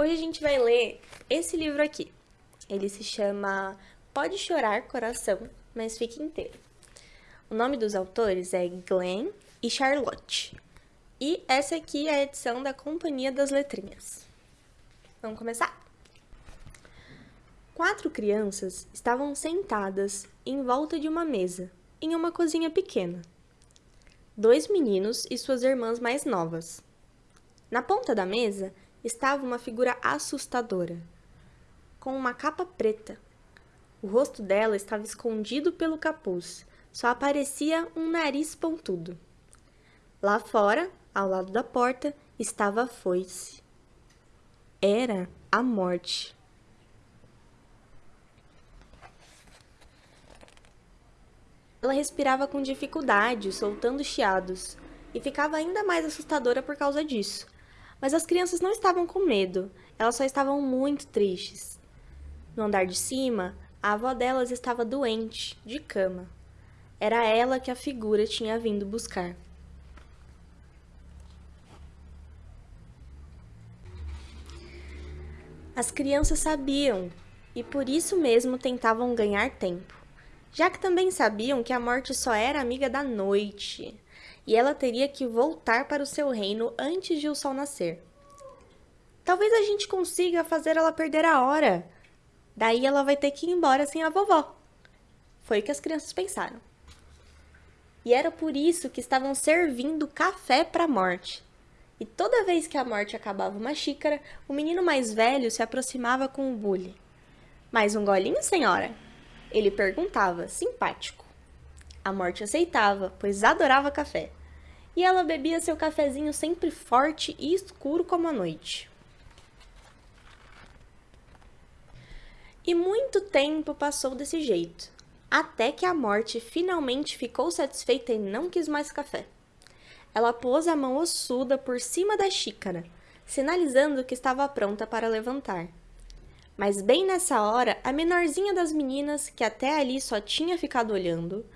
Hoje a gente vai ler esse livro aqui. Ele se chama Pode Chorar Coração, mas fique inteiro. O nome dos autores é Glenn e Charlotte. E essa aqui é a edição da Companhia das Letrinhas. Vamos começar? Quatro crianças estavam sentadas em volta de uma mesa, em uma cozinha pequena. Dois meninos e suas irmãs mais novas. Na ponta da mesa estava uma figura assustadora, com uma capa preta. O rosto dela estava escondido pelo capuz, só aparecia um nariz pontudo. Lá fora, ao lado da porta, estava a foice. Era a morte. Ela respirava com dificuldade, soltando chiados, e ficava ainda mais assustadora por causa disso. Mas as crianças não estavam com medo, elas só estavam muito tristes. No andar de cima, a avó delas estava doente, de cama. Era ela que a figura tinha vindo buscar. As crianças sabiam e por isso mesmo tentavam ganhar tempo, já que também sabiam que a morte só era amiga da noite e ela teria que voltar para o seu reino antes de o sol nascer. Talvez a gente consiga fazer ela perder a hora. Daí ela vai ter que ir embora sem a vovó. Foi o que as crianças pensaram. E era por isso que estavam servindo café para a morte. E toda vez que a morte acabava uma xícara, o menino mais velho se aproximava com o bule. Mais um golinho, senhora? Ele perguntava, simpático. A morte aceitava, pois adorava café e ela bebia seu cafezinho sempre forte e escuro como a noite. E muito tempo passou desse jeito, até que a morte finalmente ficou satisfeita e não quis mais café. Ela pôs a mão ossuda por cima da xícara, sinalizando que estava pronta para levantar. Mas bem nessa hora, a menorzinha das meninas, que até ali só tinha ficado olhando,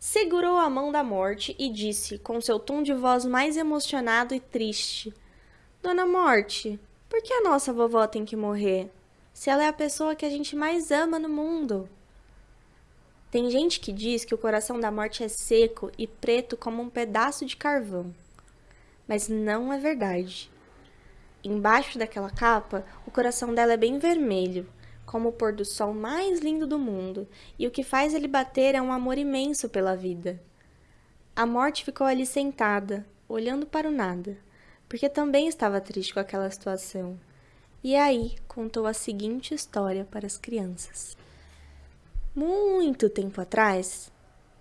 segurou a mão da morte e disse, com seu tom de voz mais emocionado e triste: Dona Morte, por que a nossa vovó tem que morrer? Se ela é a pessoa que a gente mais ama no mundo. Tem gente que diz que o coração da morte é seco e preto como um pedaço de carvão. Mas não é verdade. Embaixo daquela capa, o coração dela é bem vermelho, como o pôr do sol mais lindo do mundo, e o que faz ele bater é um amor imenso pela vida. A morte ficou ali sentada, olhando para o nada, porque também estava triste com aquela situação. E aí contou a seguinte história para as crianças. Muito tempo atrás,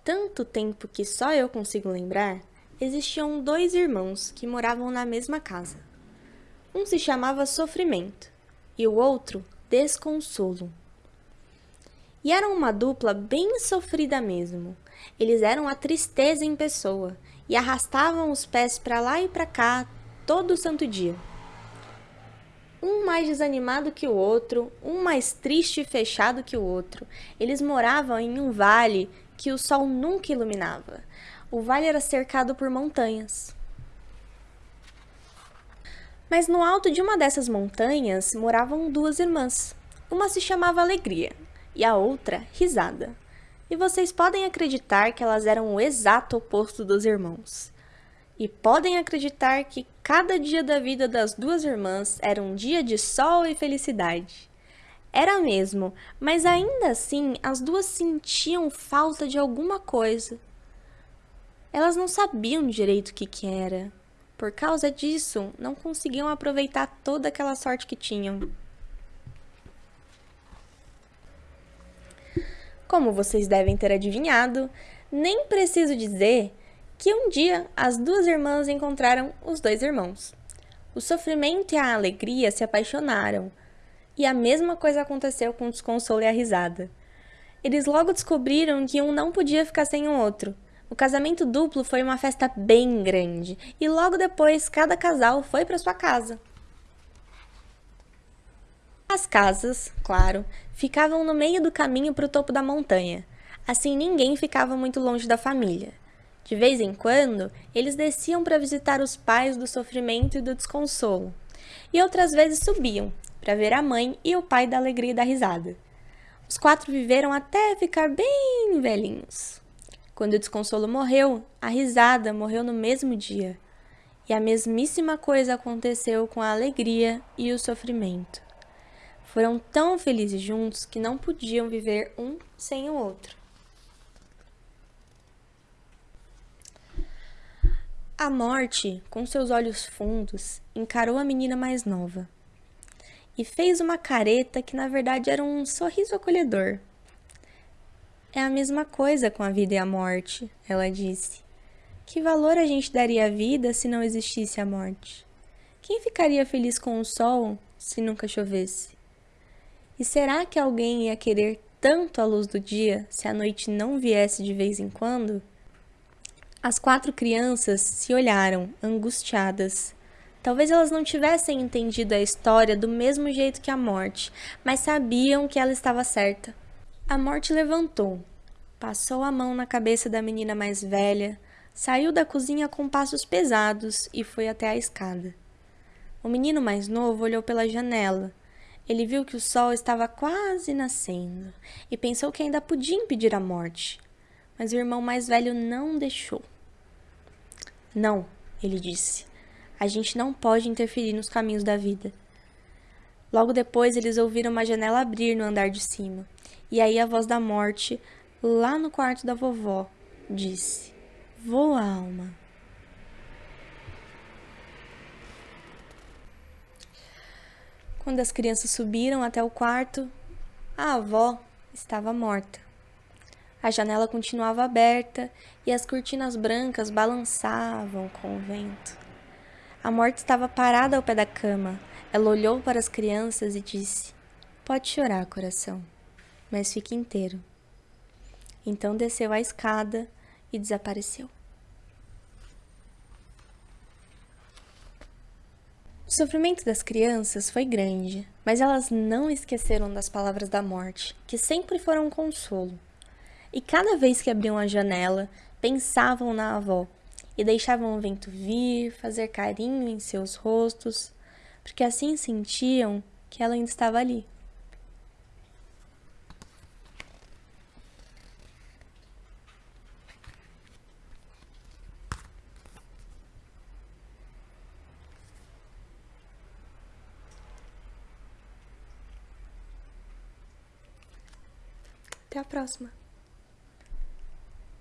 tanto tempo que só eu consigo lembrar, existiam dois irmãos que moravam na mesma casa. Um se chamava Sofrimento e o outro desconsolo. E eram uma dupla bem sofrida mesmo. Eles eram a tristeza em pessoa e arrastavam os pés para lá e para cá todo santo dia. Um mais desanimado que o outro, um mais triste e fechado que o outro. Eles moravam em um vale que o sol nunca iluminava. O vale era cercado por montanhas. Mas no alto de uma dessas montanhas moravam duas irmãs. Uma se chamava Alegria e a outra Risada. E vocês podem acreditar que elas eram o exato oposto dos irmãos. E podem acreditar que cada dia da vida das duas irmãs era um dia de sol e felicidade. Era mesmo, mas ainda assim as duas sentiam falta de alguma coisa. Elas não sabiam direito o que, que era. Por causa disso, não conseguiam aproveitar toda aquela sorte que tinham. Como vocês devem ter adivinhado, nem preciso dizer que um dia as duas irmãs encontraram os dois irmãos. O sofrimento e a alegria se apaixonaram, e a mesma coisa aconteceu com o desconsolo e a risada. Eles logo descobriram que um não podia ficar sem o outro, o casamento duplo foi uma festa bem grande e logo depois cada casal foi para sua casa. As casas, claro, ficavam no meio do caminho para o topo da montanha. Assim ninguém ficava muito longe da família. De vez em quando, eles desciam para visitar os pais do sofrimento e do desconsolo, e outras vezes subiam para ver a mãe e o pai da alegria e da risada. Os quatro viveram até ficar bem velhinhos. Quando o desconsolo morreu, a risada morreu no mesmo dia. E a mesmíssima coisa aconteceu com a alegria e o sofrimento. Foram tão felizes juntos que não podiam viver um sem o outro. A morte, com seus olhos fundos, encarou a menina mais nova e fez uma careta que na verdade era um sorriso acolhedor. É a mesma coisa com a vida e a morte, ela disse. Que valor a gente daria à vida se não existisse a morte? Quem ficaria feliz com o sol se nunca chovesse? E será que alguém ia querer tanto a luz do dia se a noite não viesse de vez em quando? As quatro crianças se olharam, angustiadas. Talvez elas não tivessem entendido a história do mesmo jeito que a morte, mas sabiam que ela estava certa. A morte levantou, passou a mão na cabeça da menina mais velha, saiu da cozinha com passos pesados e foi até a escada. O menino mais novo olhou pela janela. Ele viu que o sol estava quase nascendo e pensou que ainda podia impedir a morte mas o irmão mais velho não deixou. Não, ele disse. A gente não pode interferir nos caminhos da vida. Logo depois, eles ouviram uma janela abrir no andar de cima. E aí a voz da morte, lá no quarto da vovó, disse: Voa, alma. Quando as crianças subiram até o quarto, a avó estava morta. A janela continuava aberta e as cortinas brancas balançavam com o vento. A morte estava parada ao pé da cama. Ela olhou para as crianças e disse: Pode chorar, coração, mas fique inteiro. Então desceu a escada e desapareceu. O sofrimento das crianças foi grande, mas elas não esqueceram das palavras da morte, que sempre foram um consolo. E cada vez que abriam a janela, pensavam na avó e deixavam o vento vir, fazer carinho em seus rostos, porque assim sentiam que ela ainda estava ali. Até a próxima!